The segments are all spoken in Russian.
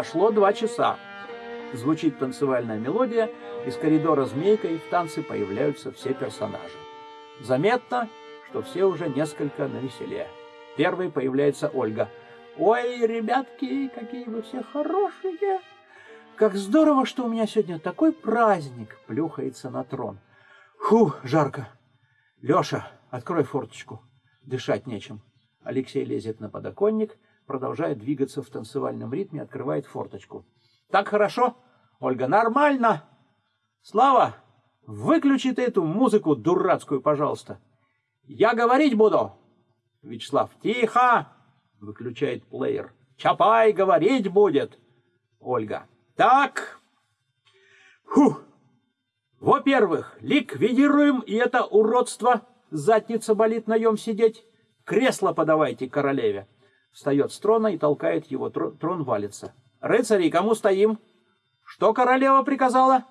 Прошло два часа. Звучит танцевальная мелодия, из коридора змейкой в танце появляются все персонажи. Заметно, что все уже несколько навеселее. Первой появляется Ольга. «Ой, ребятки, какие вы все хорошие! Как здорово, что у меня сегодня такой праздник!» Плюхается на трон. «Фу, жарко! Леша, открой форточку, дышать нечем!» Алексей лезет на подоконник, продолжает двигаться в танцевальном ритме, открывает форточку. «Так хорошо? Ольга, нормально! Слава, выключи ты эту музыку дурацкую, пожалуйста!» Я говорить буду. Вячеслав, тихо, выключает плеер. Чапай говорить будет. Ольга, так. Фу. Во-первых, ликвидируем и это уродство. Задница болит наем сидеть. Кресло подавайте королеве. Встает с трона и толкает его. Трон валится. Рыцари, кому стоим? Что королева приказала?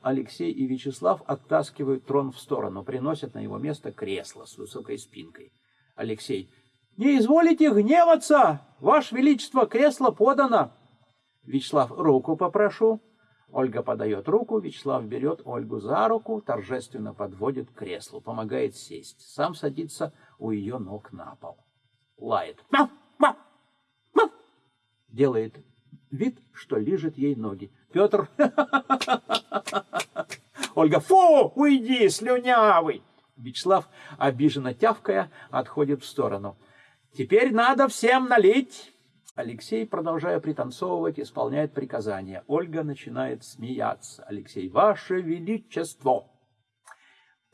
Алексей и Вячеслав оттаскивают трон в сторону, приносят на его место кресло с высокой спинкой. Алексей. «Не изволите гневаться! Ваше Величество, кресло подано!» Вячеслав, руку попрошу. Ольга подает руку, Вячеслав берет Ольгу за руку, торжественно подводит к креслу, помогает сесть. Сам садится у ее ног на пол. Лает. Мяу, мяу, мяу. Делает вид, что лижет ей ноги. Петр Ольга, фу, уйди, слюнявый. Вячеслав, обиженно тявкая, отходит в сторону. Теперь надо всем налить. Алексей, продолжая пританцовывать, исполняет приказания. Ольга начинает смеяться. Алексей, ваше величество!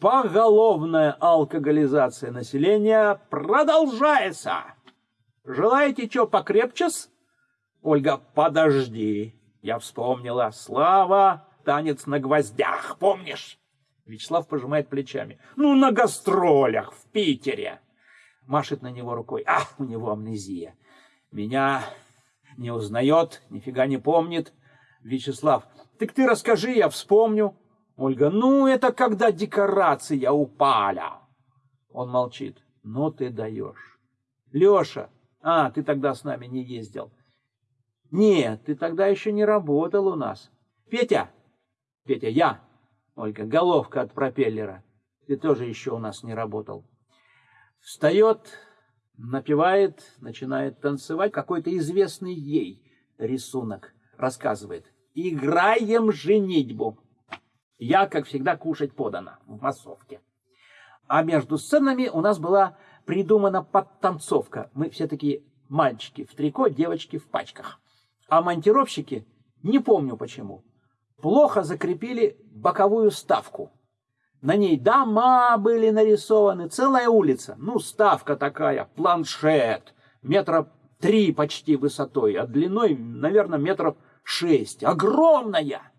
Поголовная алкоголизация населения продолжается. Желаете что покрепче? Ольга, подожди. Я вспомнила. Слава, танец на гвоздях, помнишь? Вячеслав пожимает плечами. Ну, на гастролях в Питере. Машет на него рукой. Ах, у него амнезия. Меня не узнает, нифига не помнит. Вячеслав, так ты расскажи, я вспомню. Ольга, ну, это когда декорация упали. Он молчит. Ну, ты даешь. Леша, а, ты тогда с нами не ездил. Нет, ты тогда еще не работал у нас. Петя! Петя, я! Ольга, головка от пропеллера. Ты тоже еще у нас не работал. Встает, напевает, начинает танцевать. Какой-то известный ей рисунок рассказывает. Играем женитьбу. Я, как всегда, кушать подано в массовке. А между сценами у нас была придумана подтанцовка. Мы все такие мальчики в трико, девочки в пачках. А монтировщики, не помню почему, плохо закрепили боковую ставку. На ней дома были нарисованы, целая улица. Ну, ставка такая, планшет, метра три почти высотой, а длиной, наверное, метров шесть. Огромная!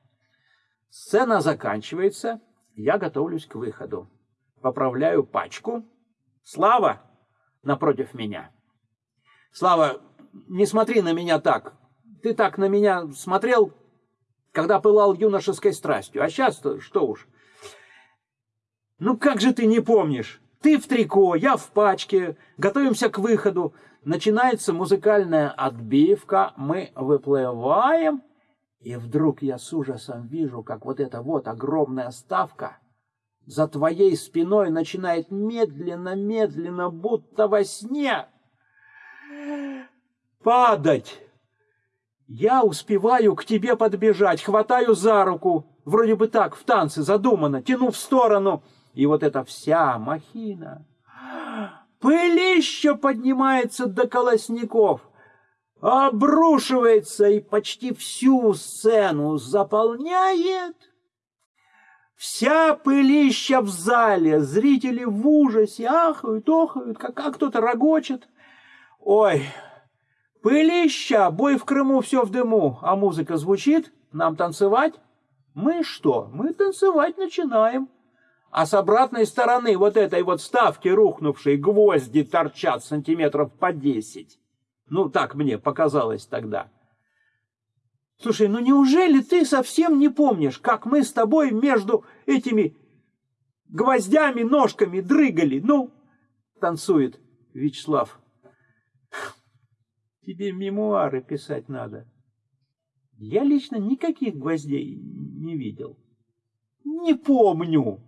Сцена заканчивается, я готовлюсь к выходу. Поправляю пачку. Слава напротив меня. Слава, не смотри на меня так ты так на меня смотрел, когда пылал юношеской страстью. А сейчас что уж. Ну как же ты не помнишь? Ты в трико, я в пачке, готовимся к выходу. Начинается музыкальная отбивка, мы выплываем, и вдруг я с ужасом вижу, как вот эта вот огромная ставка за твоей спиной начинает медленно-медленно, будто во сне, падать. Я успеваю к тебе подбежать, хватаю за руку, вроде бы так, в танце задумано, тяну в сторону, и вот эта вся махина. Пылища поднимается до колосников, обрушивается и почти всю сцену заполняет. Вся пылища в зале, зрители в ужасе ахают, охают, как, как кто-то рогочет. Ой, Пылища, бой в Крыму, все в дыму, а музыка звучит, нам танцевать? Мы что? Мы танцевать начинаем. А с обратной стороны вот этой вот ставки рухнувшей гвозди торчат сантиметров по десять. Ну, так мне показалось тогда. Слушай, ну неужели ты совсем не помнишь, как мы с тобой между этими гвоздями, ножками дрыгали? Ну, танцует Вячеслав. Тебе мемуары писать надо. Я лично никаких гвоздей не видел. Не помню.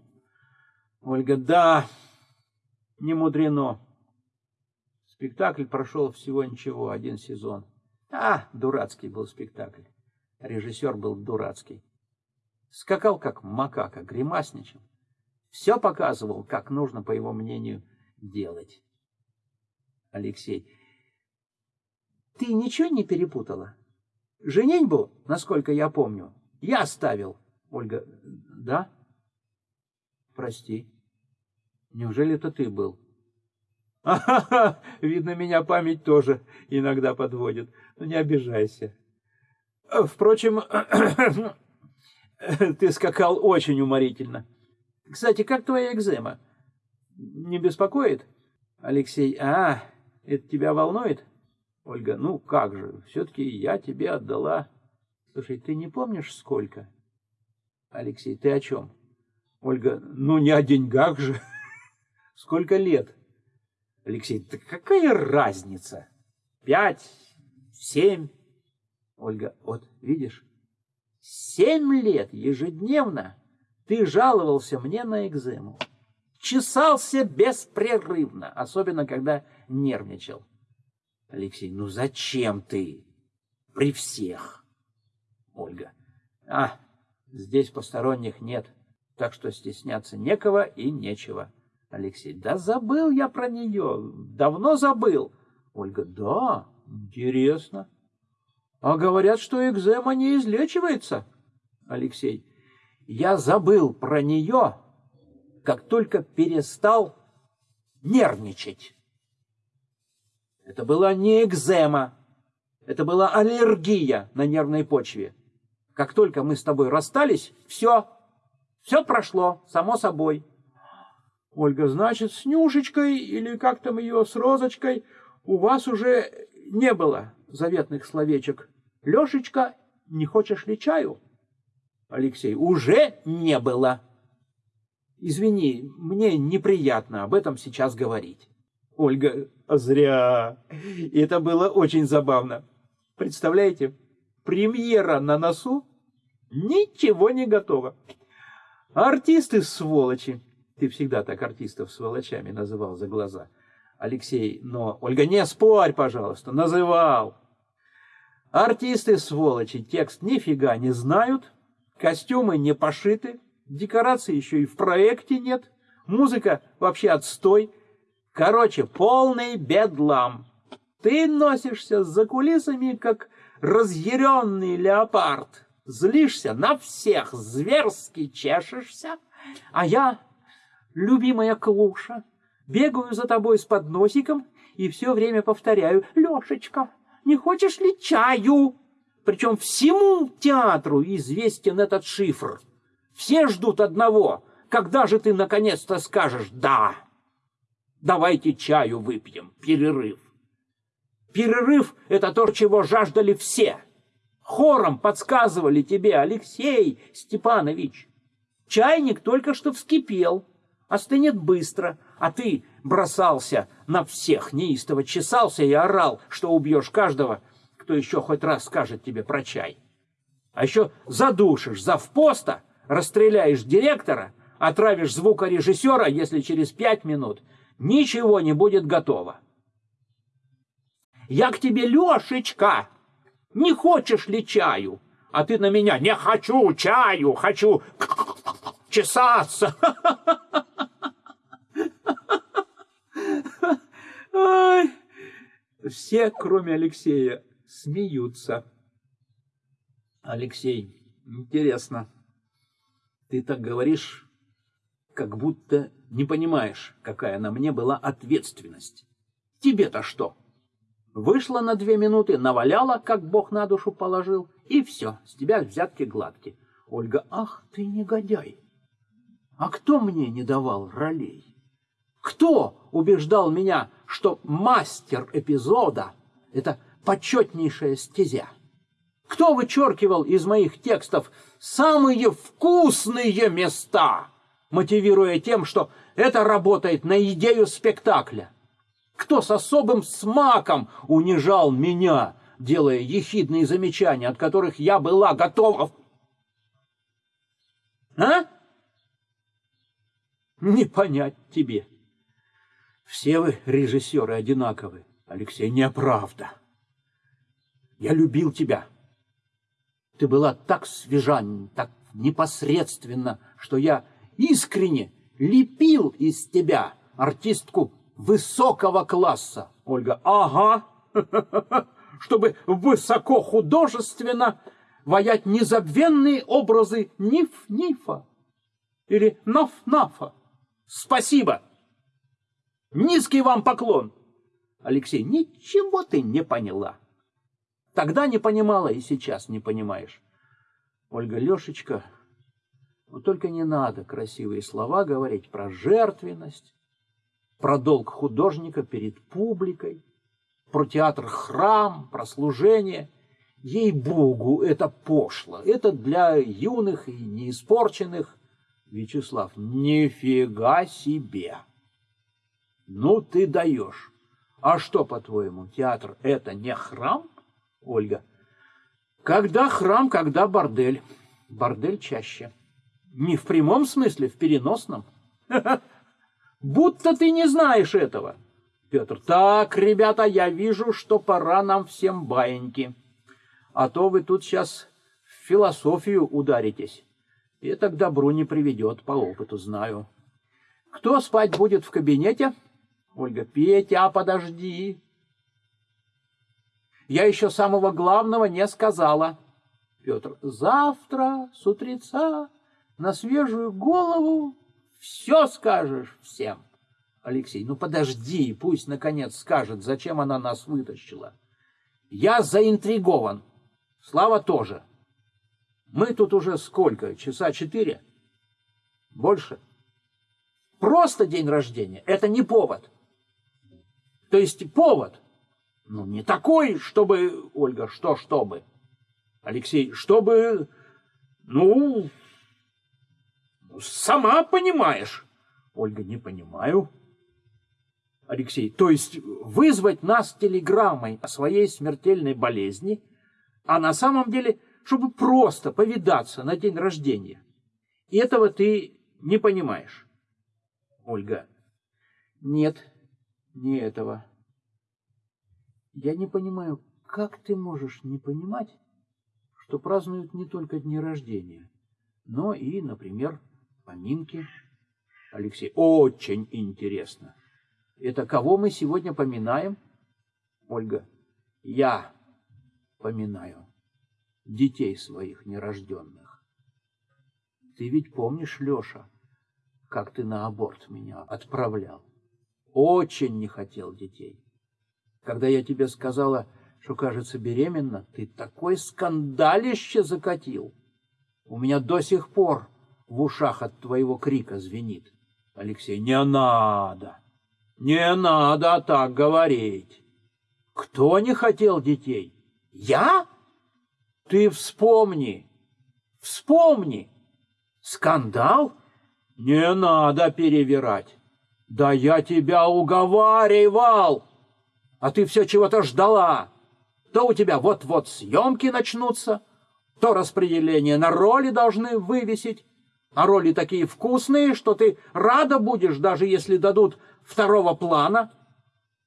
Ольга, да, не мудрено. Спектакль прошел всего ничего, один сезон. А, дурацкий был спектакль. Режиссер был дурацкий. Скакал как макака, гримасничал. Все показывал, как нужно, по его мнению, делать. Алексей, ты ничего не перепутала? Женитьбу, насколько я помню, я ставил. Ольга, да? Прости. Неужели это ты был? Ага, видно, меня память тоже иногда подводит. Ну, не обижайся. Впрочем, ты скакал очень уморительно. Кстати, как твоя экзема? Не беспокоит? Алексей, а, это тебя волнует? Ольга, ну как же, все-таки я тебе отдала. Слушай, ты не помнишь, сколько? Алексей, ты о чем? Ольга, ну не о деньгах же. Сколько лет? Алексей, да какая разница? Пять, семь? Ольга, вот видишь, семь лет ежедневно ты жаловался мне на экзему. Чесался беспрерывно, особенно когда нервничал. Алексей, ну зачем ты? При всех. Ольга, а, здесь посторонних нет, так что стесняться некого и нечего. Алексей, да забыл я про нее, давно забыл. Ольга, да, интересно. А говорят, что экзема не излечивается. Алексей, я забыл про нее, как только перестал нервничать. Это была не экзема, это была аллергия на нервной почве. Как только мы с тобой расстались, все, все прошло, само собой. Ольга, значит, с Нюшечкой или как там ее, с Розочкой у вас уже не было заветных словечек. Лешечка, не хочешь ли чаю? Алексей, уже не было. Извини, мне неприятно об этом сейчас говорить. Ольга, зря. И это было очень забавно. Представляете, премьера на носу, ничего не готово. Артисты сволочи. Ты всегда так артистов сволочами называл за глаза. Алексей, но... Ольга, не спорь, пожалуйста, называл. Артисты сволочи текст нифига не знают, костюмы не пошиты, декорации еще и в проекте нет, музыка вообще отстой, Короче, полный бедлам. Ты носишься за кулисами, как разъяренный леопард. Злишься на всех, зверски чешешься. А я, любимая Клуша, бегаю за тобой с подносиком и все время повторяю «Лешечка, не хочешь ли чаю?» Причем всему театру известен этот шифр. Все ждут одного. Когда же ты наконец-то скажешь «да»? Давайте чаю выпьем, перерыв. Перерыв — это то, чего жаждали все. Хором подсказывали тебе, Алексей Степанович. Чайник только что вскипел, остынет быстро, а ты бросался на всех, неистово чесался и орал, что убьешь каждого, кто еще хоть раз скажет тебе про чай. А еще задушишь завпоста, расстреляешь директора, отравишь звукорежиссера, если через пять минут ничего не будет готово. Я к тебе, Лешечка, не хочешь ли чаю? А ты на меня, не хочу чаю, хочу чесаться. Ой. Все, кроме Алексея, смеются. Алексей, интересно, ты так говоришь, как будто не понимаешь, какая на мне была ответственность. Тебе-то что? Вышла на две минуты, наваляла, как Бог на душу положил, и все, с тебя взятки гладкие. Ольга, ах ты негодяй! А кто мне не давал ролей? Кто убеждал меня, что мастер эпизода — это почетнейшая стезя? Кто вычеркивал из моих текстов самые вкусные места? мотивируя тем, что это работает на идею спектакля. Кто с особым смаком унижал меня, делая ехидные замечания, от которых я была готова... А? Не понять тебе. Все вы, режиссеры, одинаковы. Алексей, неправда. Я любил тебя. Ты была так свежа, так непосредственно, что я искренне лепил из тебя артистку высокого класса. Ольга, ага, чтобы высоко художественно ваять незабвенные образы Ниф-Нифа или Наф-Нафа. Спасибо. Низкий вам поклон. Алексей, ничего ты не поняла. Тогда не понимала и сейчас не понимаешь. Ольга, Лешечка, ну только не надо красивые слова говорить про жертвенность, про долг художника перед публикой, про театр храм, про служение. Ей-богу, это пошло. Это для юных и неиспорченных. Вячеслав, нифига себе. Ну ты даешь. А что, по-твоему, театр это не храм? Ольга. Когда храм, когда бордель. Бордель чаще. Не в прямом смысле, в переносном. Будто ты не знаешь этого. Петр. Так, ребята, я вижу, что пора нам всем баиньки. А то вы тут сейчас в философию ударитесь. Это к добру не приведет, по опыту знаю. Кто спать будет в кабинете? Ольга. Петя, подожди. Я еще самого главного не сказала. Петр. Завтра с утреца на свежую голову все скажешь всем. Алексей, ну подожди, пусть наконец скажет, зачем она нас вытащила. Я заинтригован. Слава тоже. Мы тут уже сколько? Часа четыре? Больше? Просто день рождения. Это не повод. То есть повод. Ну, не такой, чтобы... Ольга, что чтобы? Алексей, чтобы... Ну, сама понимаешь. Ольга, не понимаю. Алексей, то есть вызвать нас телеграммой о своей смертельной болезни, а на самом деле, чтобы просто повидаться на день рождения. И этого ты не понимаешь. Ольга, нет, не этого. Я не понимаю, как ты можешь не понимать, что празднуют не только дни рождения, но и, например, поминки. Алексей, очень интересно. Это кого мы сегодня поминаем? Ольга, я поминаю детей своих нерожденных. Ты ведь помнишь, Леша, как ты на аборт меня отправлял? Очень не хотел детей. Когда я тебе сказала, что, кажется, беременна, ты такой скандалище закатил. У меня до сих пор в ушах от твоего крика звенит. Алексей, не надо. Не надо так говорить. Кто не хотел детей? Я? Ты вспомни. Вспомни. Скандал? Не надо перевирать. Да я тебя уговаривал. А ты все чего-то ждала. То у тебя вот-вот съемки начнутся, то распределение на роли должны вывесить, а роли такие вкусные, что ты рада будешь, даже если дадут второго плана,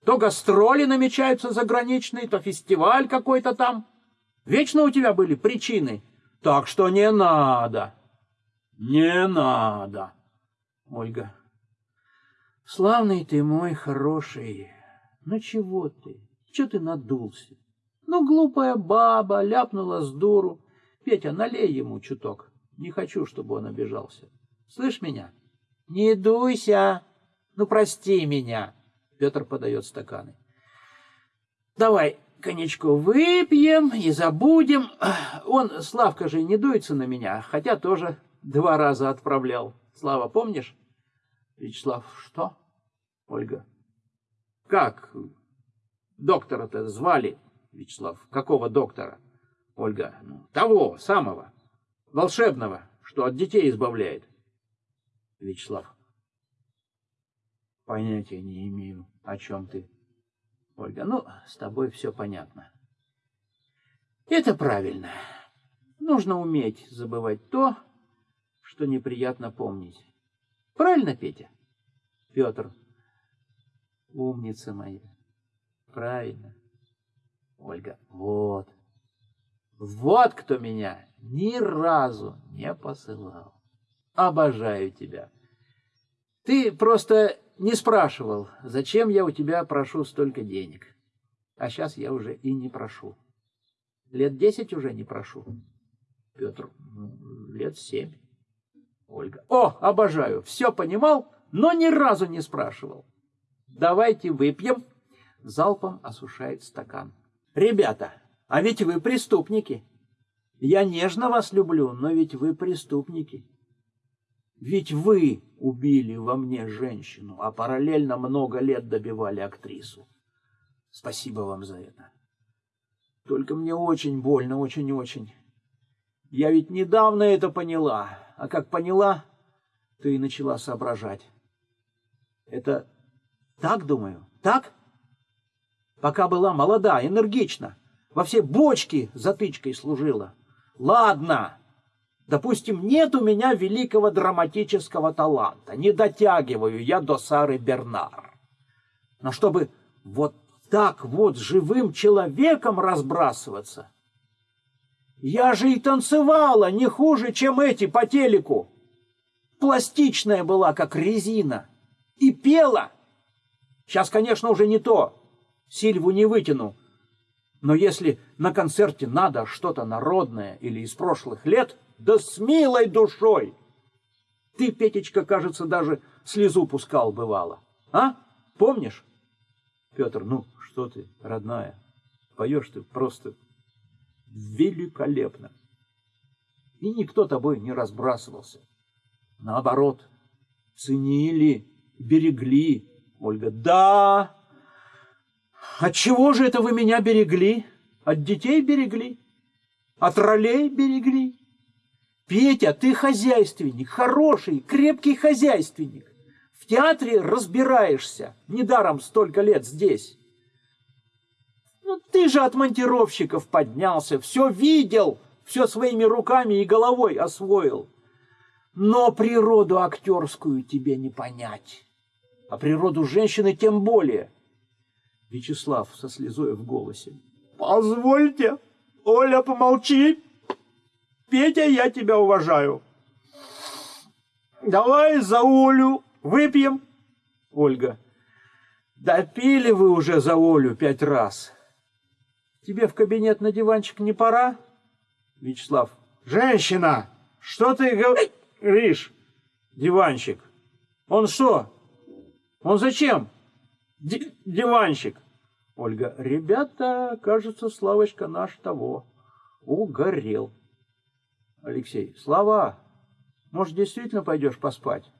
то гастроли намечаются заграничные, то фестиваль какой-то там. Вечно у тебя были причины. Так что не надо. Не надо. Ольга. Славный ты мой хороший. Ну чего ты? Чего ты надулся? Ну, глупая баба ляпнула с дуру. Петя, налей ему чуток. Не хочу, чтобы он обижался. Слышь меня? Не дуйся. Ну, прости меня. Петр подает стаканы. Давай коньячку выпьем и забудем. Он, Славка же, не дуется на меня, хотя тоже два раза отправлял. Слава, помнишь? Вячеслав, что? Ольга. Как? Доктора-то звали. Вячеслав, какого доктора? Ольга, ну, того, самого, волшебного, что от детей избавляет. Вячеслав, Понятия не имею, о чем ты. Ольга, ну, с тобой все понятно. Это правильно. Нужно уметь забывать то, что неприятно помнить. Правильно, Петя? Петр. Умница моя. Правильно. Ольга. Вот. Вот кто меня ни разу не посылал. Обожаю тебя. Ты просто не спрашивал, зачем я у тебя прошу столько денег. А сейчас я уже и не прошу. Лет десять уже не прошу. Петр, ну, лет семь. Ольга, о, обожаю, все понимал, но ни разу не спрашивал. Давайте выпьем. Залпом осушает стакан. Ребята, а ведь вы преступники. Я нежно вас люблю, но ведь вы преступники. Ведь вы убили во мне женщину, а параллельно много лет добивали актрису. Спасибо вам за это. Только мне очень больно, очень-очень. Я ведь недавно это поняла, а как поняла, то и начала соображать. Это так, думаю, так? Пока была молода, энергична, во все бочки затычкой служила. Ладно, допустим, нет у меня великого драматического таланта, не дотягиваю я до Сары Бернар. Но чтобы вот так вот живым человеком разбрасываться, я же и танцевала не хуже, чем эти по телеку. Пластичная была, как резина, и пела. Сейчас, конечно, уже не то. Сильву не вытяну, но если на концерте надо что-то народное или из прошлых лет, да с милой душой. Ты, Петечка, кажется, даже слезу пускал бывало. А? Помнишь? Петр, ну что ты, родная, поешь ты просто великолепно. И никто тобой не разбрасывался. Наоборот, ценили, берегли. Ольга, да, от чего же это вы меня берегли? От детей берегли? От ролей берегли? Петя, ты хозяйственник, хороший, крепкий хозяйственник. В театре разбираешься. Недаром столько лет здесь. Ну, ты же от монтировщиков поднялся, все видел, все своими руками и головой освоил. Но природу актерскую тебе не понять. А природу женщины тем более – Вячеслав со слезой в голосе. «Позвольте, Оля, помолчи. Петя, я тебя уважаю. Давай за Олю выпьем». Ольга. «Допили вы уже за Олю пять раз. Тебе в кабинет на диванчик не пора?» Вячеслав. «Женщина, что ты говоришь?» Диванчик. «Он что? Он зачем?» диванчик. Ольга, ребята, кажется, Славочка наш того угорел. Алексей, Слава, может, действительно пойдешь поспать?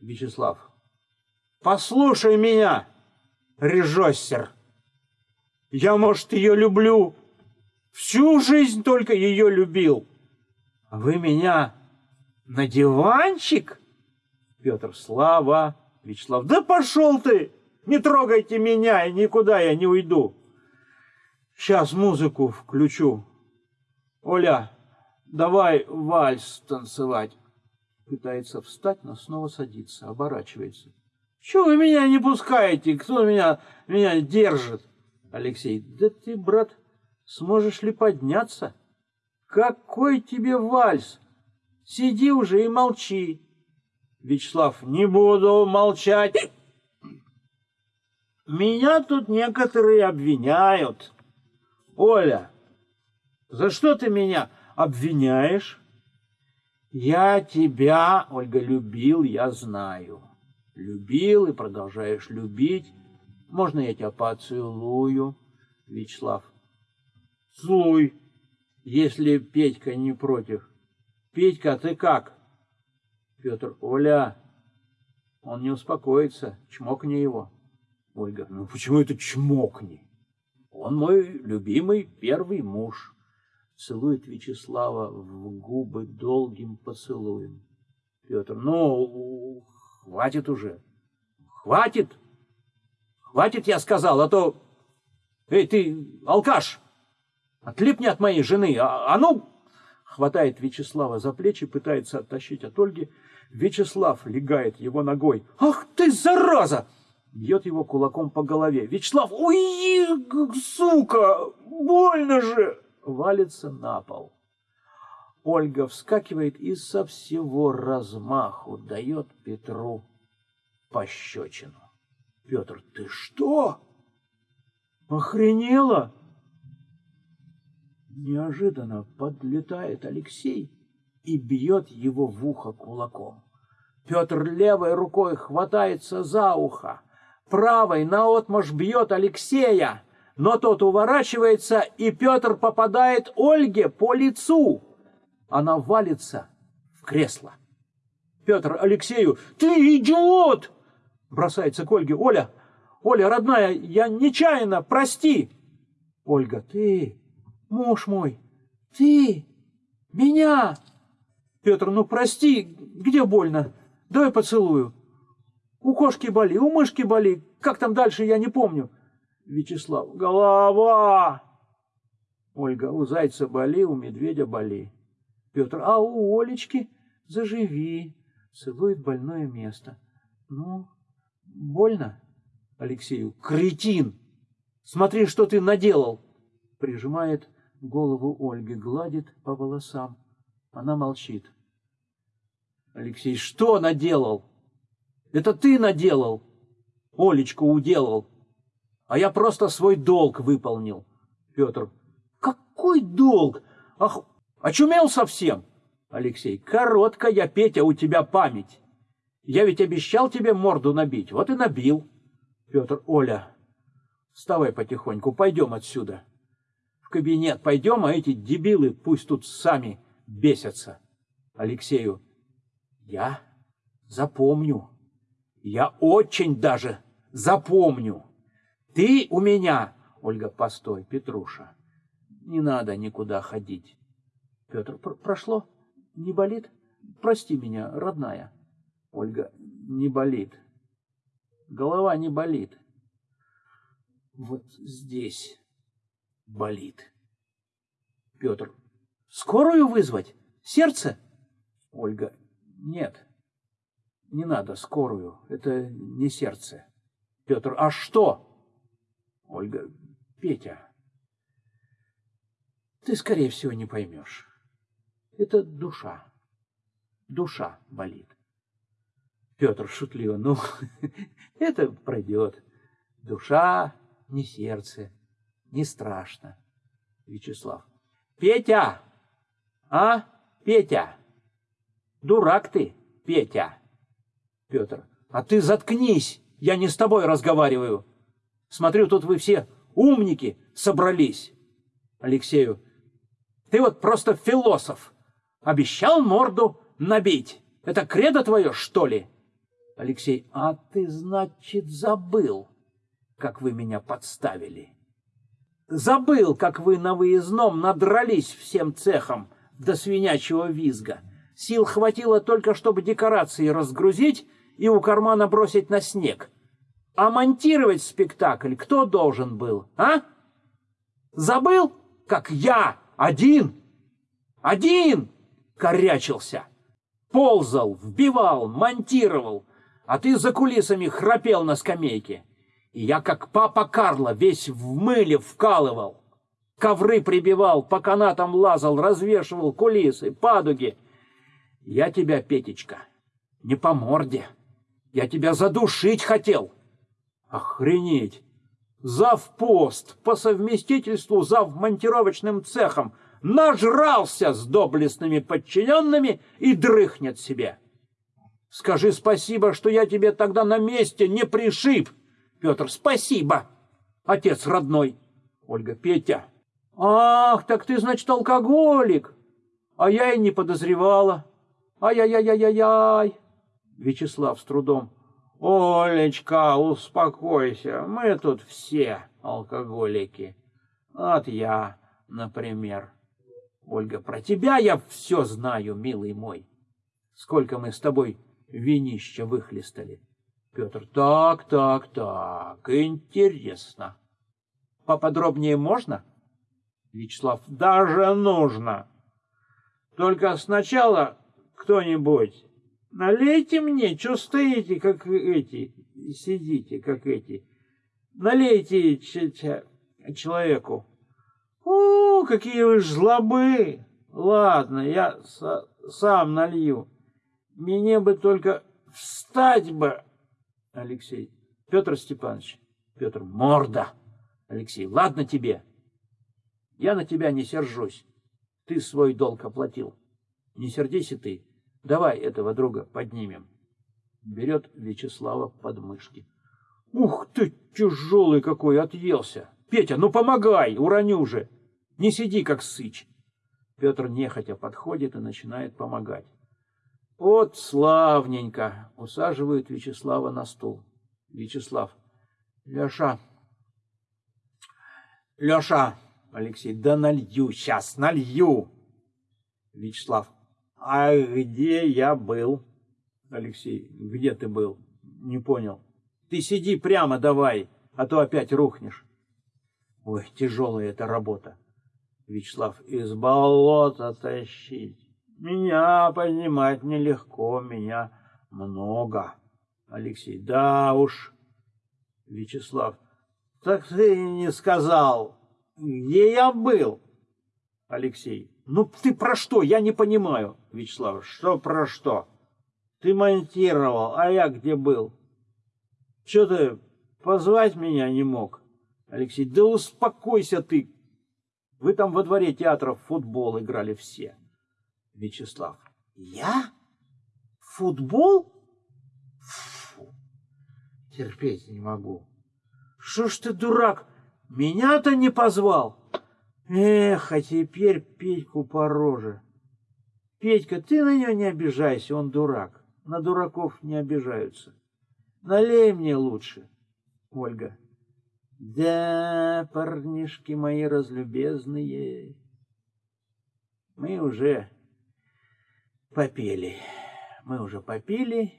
Вячеслав, послушай меня, режоссер. Я, может, ее люблю. Всю жизнь только ее любил. А вы меня на диванчик? Петр, Слава, Вячеслав, да пошел ты! Не трогайте меня, и никуда я не уйду. Сейчас музыку включу. Оля, давай вальс танцевать. Пытается встать, но снова садится, оборачивается. Чего вы меня не пускаете? Кто меня, меня держит? Алексей, да ты, брат, сможешь ли подняться? Какой тебе вальс? Сиди уже и молчи. Вячеслав, не буду молчать. Меня тут некоторые обвиняют. Оля, за что ты меня обвиняешь? Я тебя, Ольга, любил, я знаю. Любил и продолжаешь любить. Можно я тебя поцелую? Вячеслав. Целуй, если Петька не против. Петька, ты как? Петр, Оля, он не успокоится, чмокни его. Ольга, ну почему это чмокни? Он мой любимый первый муж. Целует Вячеслава в губы долгим поцелуем. Петр, ну, хватит уже. Хватит. Хватит, я сказал, а то Эй, ты, алкаш, отлипни от моей жены, а, а ну... Хватает Вячеслава за плечи, пытается оттащить от Ольги. Вячеслав легает его ногой. «Ах ты, зараза!» Бьет его кулаком по голове. «Вячеслав, уйди, сука! Больно же!» Валится на пол. Ольга вскакивает и со всего размаху дает Петру пощечину. Петр, ты что? Охренела? Неожиданно подлетает Алексей и бьет его в ухо кулаком. Петр левой рукой хватается за ухо, правой наотмашь бьет Алексея, но тот уворачивается, и Петр попадает Ольге по лицу. Она валится в кресло. Петр Алексею, ты идиот! Бросается к Ольге. Оля, Оля, родная, я нечаянно, прости. Ольга, ты, муж мой, ты, меня. Петр, ну прости, где больно? Давай поцелую. У кошки боли, у мышки боли. Как там дальше, я не помню. Вячеслав, голова. Ольга, у зайца боли, у медведя боли. Петр, а у Олечки заживи. Целует больное место. Ну, больно? Алексею, кретин! Смотри, что ты наделал! Прижимает голову Ольги, гладит по волосам. Она молчит. Алексей, что наделал? Это ты наделал. Олечку уделал. А я просто свой долг выполнил. Петр, какой долг? Ах, очумел совсем? Алексей, короткая, Петя, у тебя память. Я ведь обещал тебе морду набить, вот и набил. Петр, Оля, вставай потихоньку, пойдем отсюда. В кабинет пойдем, а эти дебилы пусть тут сами бесятся. Алексею, я запомню. Я очень даже запомню. Ты у меня... Ольга, постой, Петруша. Не надо никуда ходить. Петр, пр прошло? Не болит? Прости меня, родная. Ольга, не болит. Голова не болит. Вот здесь болит. Петр, скорую вызвать? Сердце? Ольга, нет, не надо скорую, это не сердце. Петр, а что? Ольга, Петя, ты, скорее всего, не поймешь. Это душа. Душа болит. Петр шутливо, ну, это пройдет. Душа, не сердце, не страшно. Вячеслав. Петя! А, Петя? Дурак ты, Петя. Петр. А ты заткнись, я не с тобой разговариваю. Смотрю, тут вы все умники собрались. Алексею. Ты вот просто философ. Обещал морду набить. Это кредо твое, что ли? Алексей, а ты, значит, забыл, как вы меня подставили. Забыл, как вы на выездном надрались всем цехом до свинячьего визга. Сил хватило только, чтобы декорации разгрузить и у кармана бросить на снег. А монтировать спектакль кто должен был, а? Забыл, как я один, один корячился, ползал, вбивал, монтировал, а ты за кулисами храпел на скамейке. И я, как папа Карло, весь в мыле вкалывал. Ковры прибивал, по канатам лазал, развешивал кулисы, падуги. Я тебя, Петечка, не по морде. Я тебя задушить хотел. Охренеть! Завпост, по совместительству зав монтировочным цехом, нажрался с доблестными подчиненными и дрыхнет себе. Скажи спасибо, что я тебе тогда на месте не пришиб. Петр, спасибо. Отец родной. Ольга, Петя. Ах, так ты, значит, алкоголик. А я и не подозревала. Ай-яй-яй-яй-яй. Вячеслав с трудом. Олечка, успокойся. Мы тут все алкоголики. Вот я, например. Ольга, про тебя я все знаю, милый мой. Сколько мы с тобой винища выхлестали. Петр, так, так, так, интересно. поподробнее можно? Вячеслав, даже нужно. Только сначала кто-нибудь налейте мне, что стоите, как эти, сидите, как эти. Налейте человеку. О, какие вы жлобы! Ладно, я сам налью. Мне бы только встать бы. Алексей. Петр Степанович. Петр. Морда. Алексей. Ладно тебе. Я на тебя не сержусь. Ты свой долг оплатил. Не сердись и ты. Давай этого друга поднимем. Берет Вячеслава под мышки. Ух ты, тяжелый какой, отъелся. Петя, ну помогай, уроню же. Не сиди, как сыч. Петр нехотя подходит и начинает помогать. Вот славненько. Усаживают Вячеслава на стул. Вячеслав. Леша. Леша. Алексей. Да налью сейчас, налью. Вячеслав. А где я был? Алексей. Где ты был? Не понял. Ты сиди прямо давай, а то опять рухнешь. Ой, тяжелая эта работа. Вячеслав, из болота тащить. Меня поднимать нелегко, меня много. Алексей, да уж. Вячеслав, так ты не сказал, где я был? Алексей, ну ты про что? Я не понимаю. Вячеслав, что про что? Ты монтировал, а я где был? Что ты позвать меня не мог? Алексей, да успокойся ты. Вы там во дворе театра футбол играли все. Вячеслав, я? Футбол? Фу, терпеть не могу. Что ж ты, дурак, меня-то не позвал? Эх, а теперь Петьку по роже. Петька, ты на него не обижайся, он дурак. На дураков не обижаются. Налей мне лучше. Ольга. Да, парнишки мои разлюбезные, мы уже попели. Мы уже попили,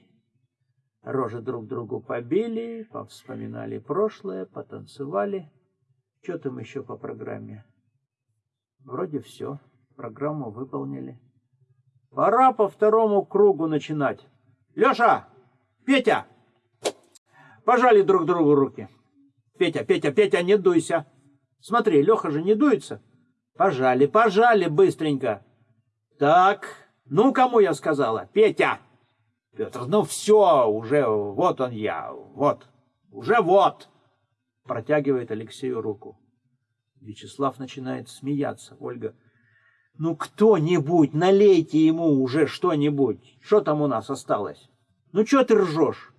рожи друг другу побили, повспоминали прошлое, потанцевали. Что там еще по программе? Вроде все. Программу выполнили. Пора по второму кругу начинать. Леша! Петя! Пожали друг другу руки. Петя, Петя, Петя, не дуйся. Смотри, Леха же не дуется. Пожали, пожали быстренько. Так, ну кому я сказала? Петя! Петр, ну все, уже вот он я, вот, уже вот. Протягивает Алексею руку. Вячеслав начинает смеяться. Ольга, ну кто-нибудь, налейте ему уже что-нибудь. Что там у нас осталось? Ну что ты ржешь?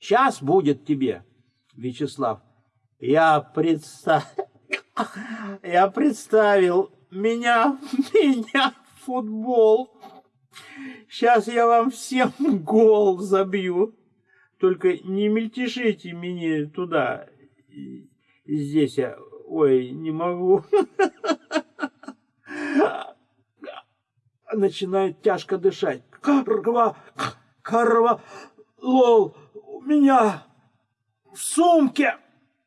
Сейчас будет тебе. Вячеслав, я представил, я представил, меня, меня футбол. Сейчас я вам всем гол забью. Только не мельтешите мне туда. Здесь я Ой, не могу. Начинает тяжко дышать. Карва, карва, лол, у меня в сумке.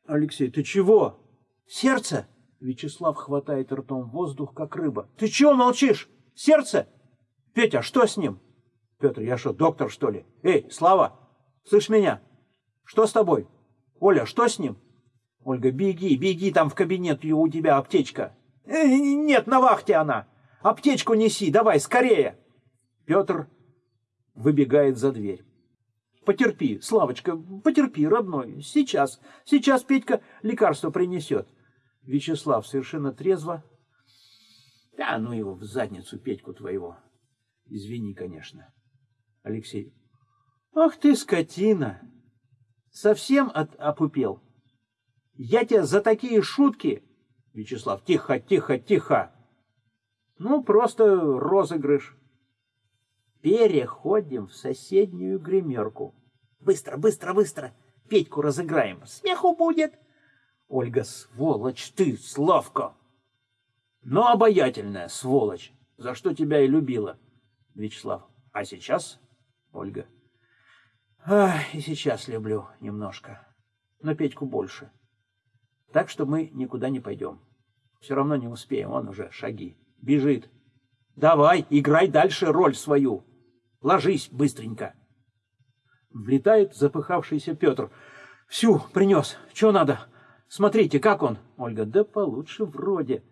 Алексей, ты чего? Сердце? Вячеслав хватает ртом воздух, как рыба. Ты чего молчишь? Сердце? Петя, что с ним? Петр, я что, доктор, что ли? Эй, Слава, слышь меня? Что с тобой? Оля, что с ним? Ольга, беги, беги, там в кабинет у тебя аптечка. Э, нет, на вахте она. Аптечку неси, давай, скорее. Петр выбегает за дверь. Потерпи, Славочка, потерпи, родной. Сейчас, сейчас Петька лекарство принесет. Вячеслав совершенно трезво. Да, ну его в задницу, Петьку твоего. Извини, конечно. Алексей. Ах ты, скотина! Совсем от опупел? Я тебя за такие шутки... Вячеслав, тихо, тихо, тихо. Ну, просто розыгрыш. Переходим в соседнюю гримерку. Быстро, быстро, быстро. Петьку разыграем. Смеху будет. Ольга, сволочь ты, Славка. Но обаятельная сволочь, за что тебя и любила. Вячеслав, а сейчас? Ольга. Ах, и сейчас люблю немножко, но Петьку больше. Так что мы никуда не пойдем. Все равно не успеем, он уже шаги. Бежит. Давай, играй дальше роль свою. Ложись быстренько. Влетает запыхавшийся Петр. Всю принес. Что надо? Смотрите, как он? Ольга, да получше вроде.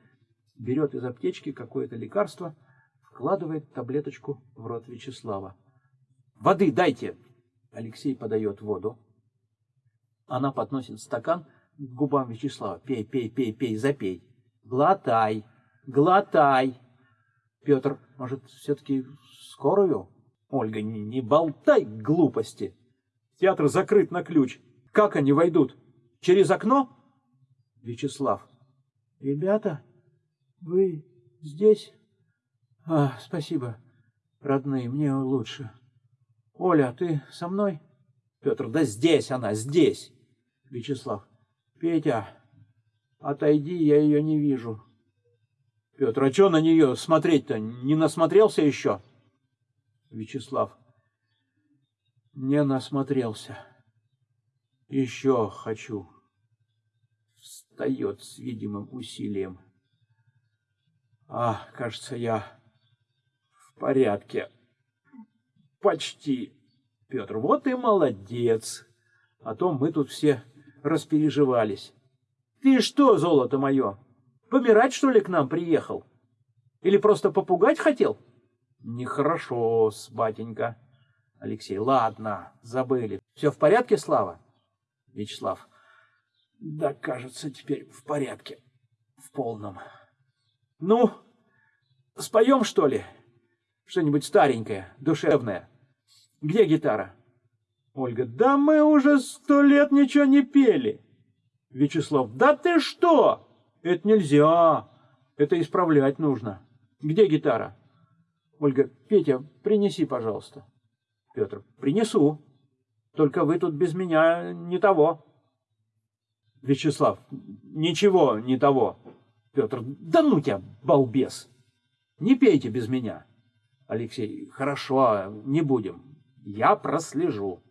Берет из аптечки какое-то лекарство, вкладывает таблеточку в рот Вячеслава. Воды дайте. Алексей подает воду. Она подносит стакан к губам Вячеслава. Пей, пей, пей, пей, запей. Глотай, глотай. Петр, может, все-таки скорую? Ольга, не, не болтай глупости. Театр закрыт на ключ. Как они войдут? Через окно? Вячеслав. Ребята, вы здесь? А, спасибо, родные, мне лучше. Оля, ты со мной? Петр, да здесь она, здесь. Вячеслав. Петя, отойди, я ее не вижу. Петр, а что на нее смотреть-то? Не насмотрелся еще? Вячеслав. Не насмотрелся. Еще хочу. Встает с видимым усилием. А, кажется, я в порядке. Почти. Петр, вот и молодец. А то мы тут все распереживались. Ты что, золото мое, помирать, что ли, к нам приехал? Или просто попугать хотел? Нехорошо, батенька. Алексей, ладно, забыли. Все в порядке, Слава? Вячеслав, да, кажется, теперь в порядке. В полном. Ну, споем, что ли? Что-нибудь старенькое, душевное. Где гитара? Ольга, да мы уже сто лет ничего не пели. Вячеслав, да ты что? Это нельзя. Это исправлять нужно. Где гитара? Ольга, Петя, принеси, пожалуйста. Петр, принесу. Только вы тут без меня не того. Вячеслав, ничего не того. Петр, да ну тебя, балбес. Не пейте без меня. Алексей, хорошо, не будем. Я прослежу.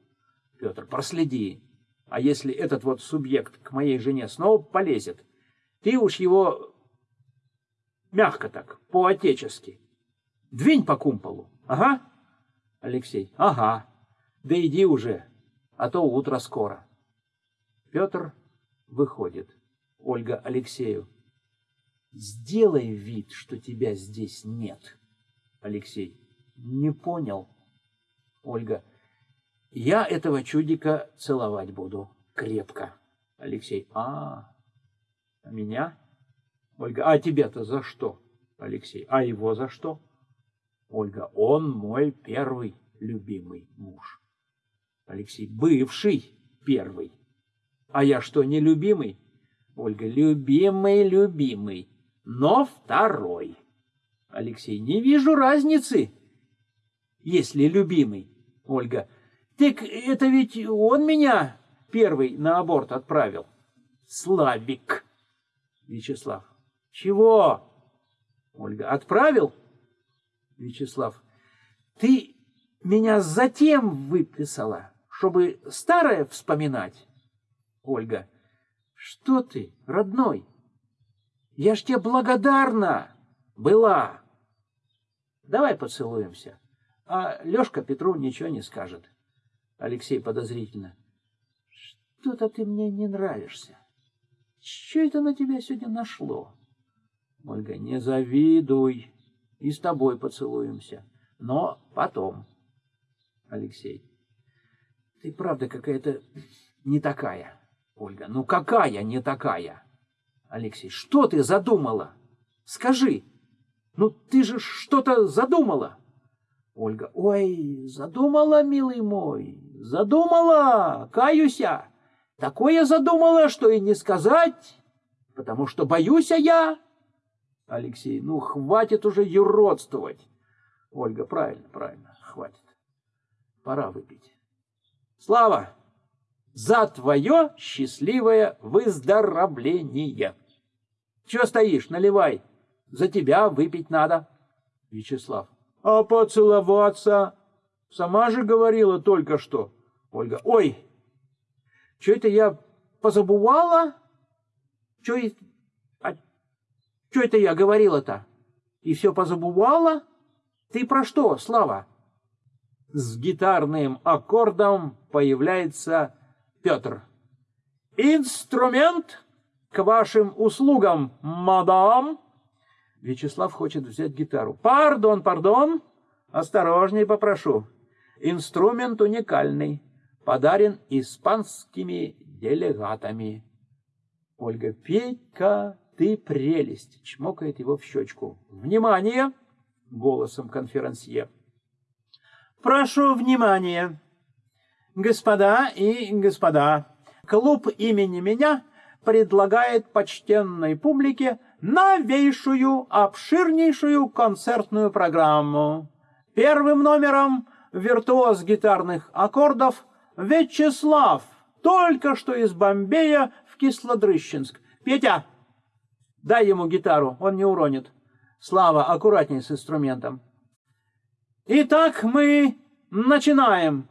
Петр, проследи. А если этот вот субъект к моей жене снова полезет, ты уж его мягко так, по-отечески. Двинь по кумполу. Ага. Алексей. Ага. Да иди уже, а то утро скоро. Петр выходит. Ольга Алексею. Сделай вид, что тебя здесь нет. Алексей. Не понял. Ольга. Я этого чудика целовать буду крепко. Алексей. А, а меня? Ольга. А тебя-то за что? Алексей. А его за что? Ольга, он мой первый любимый муж. Алексей, бывший первый. А я что, не любимый? Ольга, любимый, любимый, но второй. Алексей, не вижу разницы, если любимый. Ольга, так это ведь он меня первый на аборт отправил. Славик. Вячеслав, чего? Ольга, отправил? Вячеслав, ты меня затем выписала, чтобы старое вспоминать? Ольга, что ты, родной? Я ж тебе благодарна была. Давай поцелуемся. А Лешка Петру ничего не скажет. Алексей подозрительно. Что-то ты мне не нравишься. Что это на тебя сегодня нашло? Ольга, не завидуй и с тобой поцелуемся. Но потом. Алексей. Ты правда какая-то не такая. Ольга. Ну какая не такая? Алексей. Что ты задумала? Скажи. Ну ты же что-то задумала. Ольга. Ой, задумала, милый мой. Задумала. Каюся. Такое задумала, что и не сказать, потому что боюсь я. Алексей, ну хватит уже юродствовать. Ольга, правильно, правильно, хватит. Пора выпить. Слава, за твое счастливое выздоровление. Чего стоишь, наливай. За тебя выпить надо. Вячеслав, а поцеловаться? Сама же говорила только что. Ольга, ой, что это я позабывала? Что а, это я говорила-то? И все позабывала? Ты про что, Слава? С гитарным аккордом появляется Петр. Инструмент к вашим услугам, мадам. Вячеслав хочет взять гитару. Пардон, пардон. Осторожней попрошу. Инструмент уникальный, подарен испанскими делегатами. Ольга, Петька, ты прелесть, чмокает его в щечку. Внимание! Голосом конферансье. Прошу внимания, господа и господа. Клуб имени меня предлагает почтенной публике новейшую, обширнейшую концертную программу. Первым номером виртуоз гитарных аккордов Вячеслав, только что из Бомбея в Кислодрыщенск. Петя, дай ему гитару, он не уронит. Слава, аккуратней с инструментом. Итак, мы начинаем.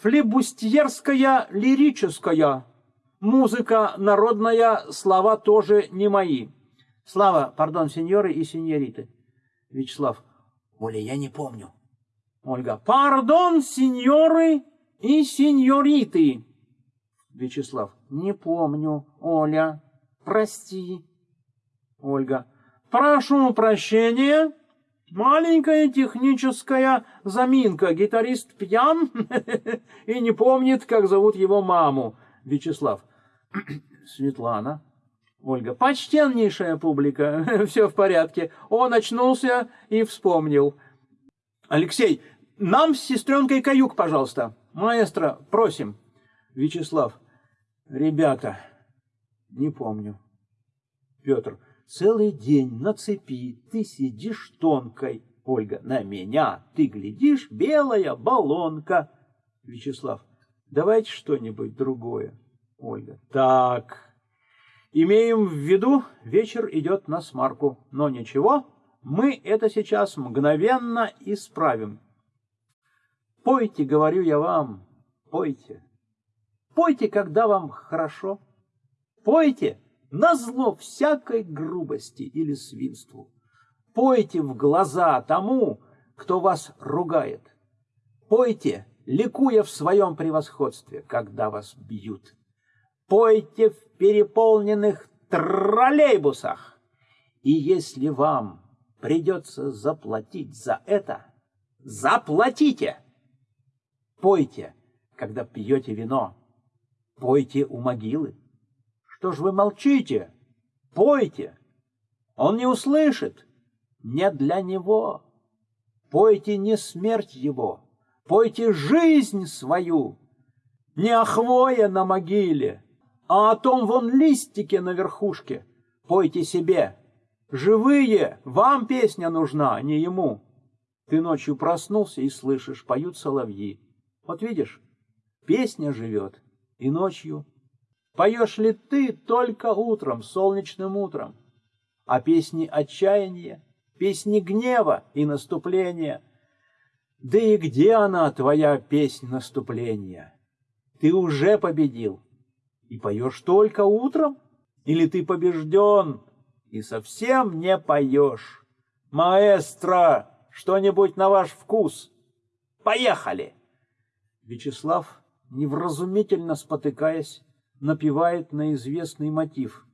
Флебустьерская лирическая. Музыка народная, слова тоже не мои. Слава, пардон, сеньоры и сеньориты. Вячеслав. Оля, я не помню. Ольга. Пардон, сеньоры и сеньориты. Вячеслав. Не помню. Оля. Прости. Ольга. Прошу прощения. Маленькая техническая заминка. Гитарист пьян и не помнит, как зовут его маму. Вячеслав. Светлана. Ольга. Почтеннейшая публика. Все в порядке. Он очнулся и вспомнил. Алексей, нам с сестренкой каюк, пожалуйста. Маэстро, просим. Вячеслав. Ребята, не помню. Петр. Целый день на цепи ты сидишь тонкой. Ольга. На меня ты глядишь, белая баллонка. Вячеслав. Давайте что-нибудь другое. Ольга. Так. Имеем в виду, вечер идет на смарку. Но ничего, мы это сейчас мгновенно исправим. Пойте, говорю я вам, пойте. Пойте, когда вам хорошо. Пойте на зло всякой грубости или свинству. Пойте в глаза тому, кто вас ругает. Пойте, ликуя в своем превосходстве, когда вас бьют. Пойте в переполненных троллейбусах. И если вам придется заплатить за это, заплатите! Пойте, когда пьете вино. Пойте у могилы. Что ж вы молчите? Пойте. Он не услышит. Не для него. Пойте не смерть его. Пойте жизнь свою. Не о хвое на могиле, а о том вон листике на верхушке. Пойте себе. Живые, вам песня нужна, а не ему. Ты ночью проснулся и слышишь, поют соловьи. Вот видишь, песня живет и ночью. Поешь ли ты только утром, солнечным утром? А песни отчаяния, песни гнева и наступления. Да и где она, твоя песнь наступления? Ты уже победил и поешь только утром? Или ты побежден и совсем не поешь? Маэстро, что-нибудь на ваш вкус? Поехали! Вячеслав, невразумительно спотыкаясь, напевает на известный мотив.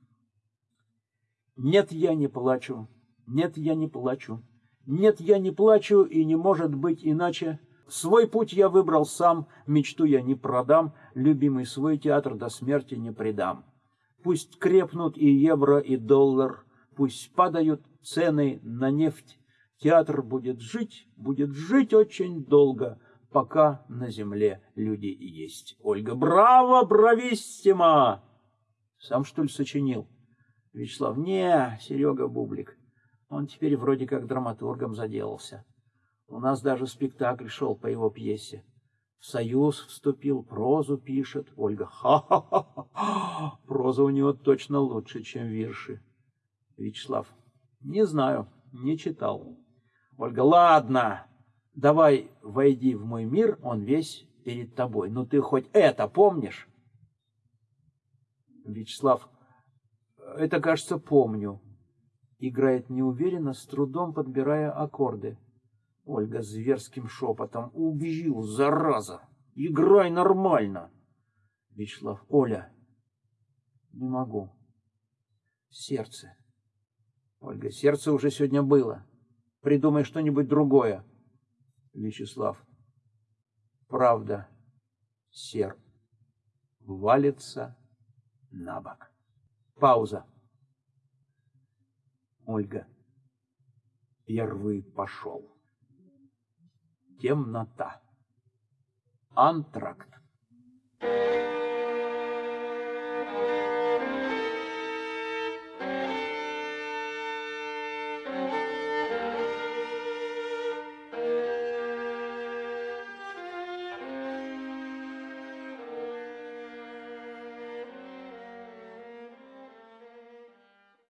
«Нет, я не плачу, нет, я не плачу, нет, я не плачу, и не может быть иначе. Свой путь я выбрал сам, мечту я не продам, любимый свой театр до смерти не предам. Пусть крепнут и евро, и доллар, пусть падают цены на нефть, театр будет жить, будет жить очень долго, пока на земле люди есть. Ольга, браво, брависсимо! Сам, что ли, сочинил? Вячеслав, не, Серега Бублик. Он теперь вроде как драматургом заделался. У нас даже спектакль шел по его пьесе. В союз вступил, прозу пишет. Ольга, ха-ха-ха, проза у него точно лучше, чем вирши. Вячеслав, не знаю, не читал. Ольга, ладно, давай войди в мой мир, он весь перед тобой. Ну ты хоть это помнишь? Вячеслав, это, кажется, помню. Играет неуверенно, с трудом подбирая аккорды. Ольга зверским шепотом. Убью, зараза! Играй нормально! Вячеслав. Оля. Не могу. Сердце. Ольга. Сердце уже сегодня было. Придумай что-нибудь другое. Вячеслав. Правда. Серп. Валится на бок. Пауза. Ольга. Первый пошел. Темнота. Антракт. Thank you.